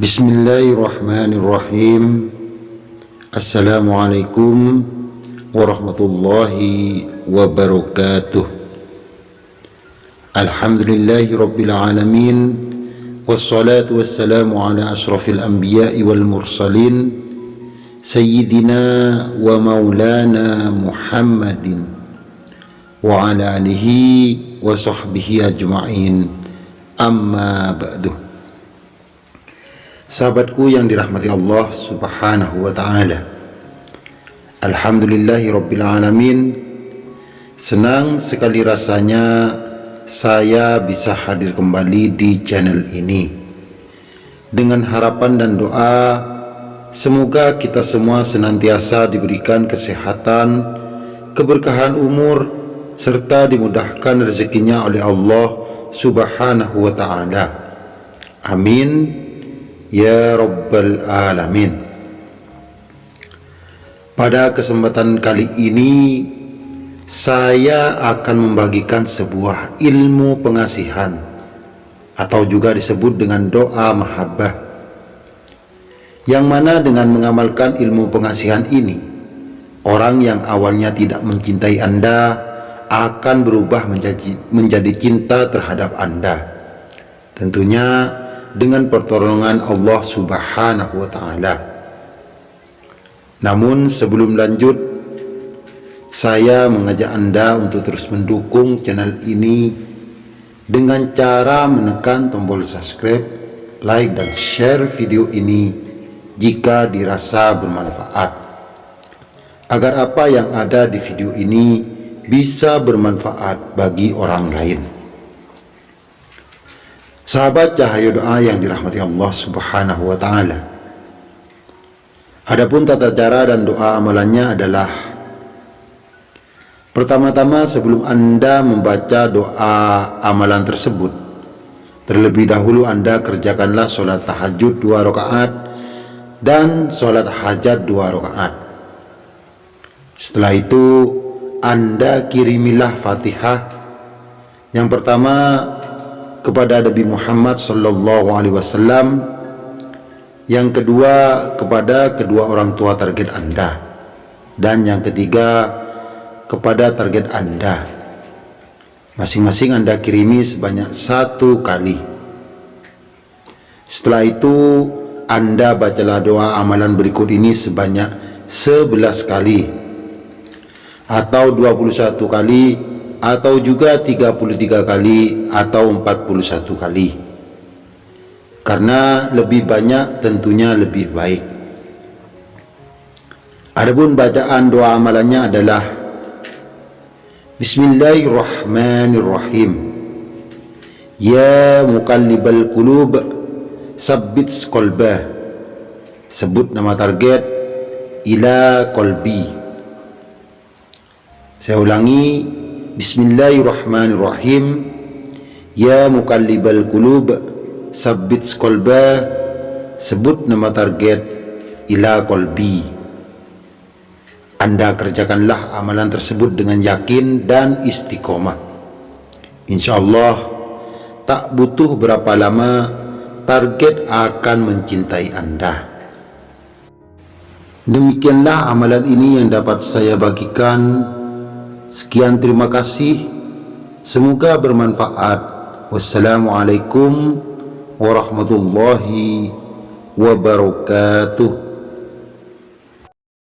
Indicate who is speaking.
Speaker 1: بسم الله الرحمن الرحيم السلام عليكم ورحمة الله وبركاته الحمد لله رب العالمين والصلاة والسلام على أشرف الأنبياء والمرسلين سيدنا ومولانا محمد وعلى آله وصحبه أجمعين أما بعده Sahabatku yang dirahmati Allah subhanahu wa ta'ala. Alhamdulillahi rabbil alamin. Senang sekali rasanya saya bisa hadir kembali di channel ini. Dengan harapan dan doa Semoga kita semua senantiasa diberikan kesehatan Keberkahan umur Serta dimudahkan rezekinya oleh Allah subhanahu wa ta'ala. Amin Ya Rabbal Alamin. Pada kesempatan kali ini Saya akan membagikan sebuah ilmu pengasihan Atau juga disebut dengan doa mahabbah Yang mana dengan mengamalkan ilmu pengasihan ini Orang yang awalnya tidak mencintai Anda Akan berubah menjadi, menjadi cinta terhadap Anda. Tentunya dengan pertolongan Allah Subhanahu wa taala. Namun sebelum lanjut saya mengajak Anda untuk terus mendukung channel ini dengan cara menekan tombol subscribe, like dan share video ini jika dirasa bermanfaat. Agar apa yang ada di video ini bisa bermanfaat bagi orang lain. Sahabat cahaya doa yang dirahmati Allah subhanahu wa ta'ala. Adapun tata cara dan doa amalannya adalah Pertama-tama sebelum anda membaca doa amalan tersebut Terlebih dahulu anda kerjakanlah sholat tahajud dua rakaat Dan sholat hajat dua rakaat. Setelah itu anda kirimilah fatihah. Yang pertama kepada Nabi Muhammad sallallahu alaihi wasallam. Yang kedua kepada kedua orang tua target Anda. Dan yang ketiga kepada target Anda. Masing-masing Anda kirimi sebanyak satu kali. Setelah itu Anda bacalah doa amalan berikut ini sebanyak 11 kali. Atau 21 kali atau juga 33 kali atau 41 kali. Karena lebih banyak tentunya lebih baik. Adapun bacaan doa amalannya adalah Bismillahirrahmanirrahim. Ya muqallibal qulub sabbit qalbah. Sebut nama target ila qalbi. Saya ulangi Bismillahirrahmanirrahim. Ya mukallibal kulub Sabbit kolba Sebut nama target Ila kolbi Anda kerjakanlah amalan tersebut dengan yakin dan istiqomah. InsyaAllah Tak butuh berapa lama Target akan mencintai Anda. Demikianlah amalan ini yang dapat saya bagikan Sekian terima kasih. Semoga bermanfaat. Wassalamualaikum warahmatullahi wabarakatuh.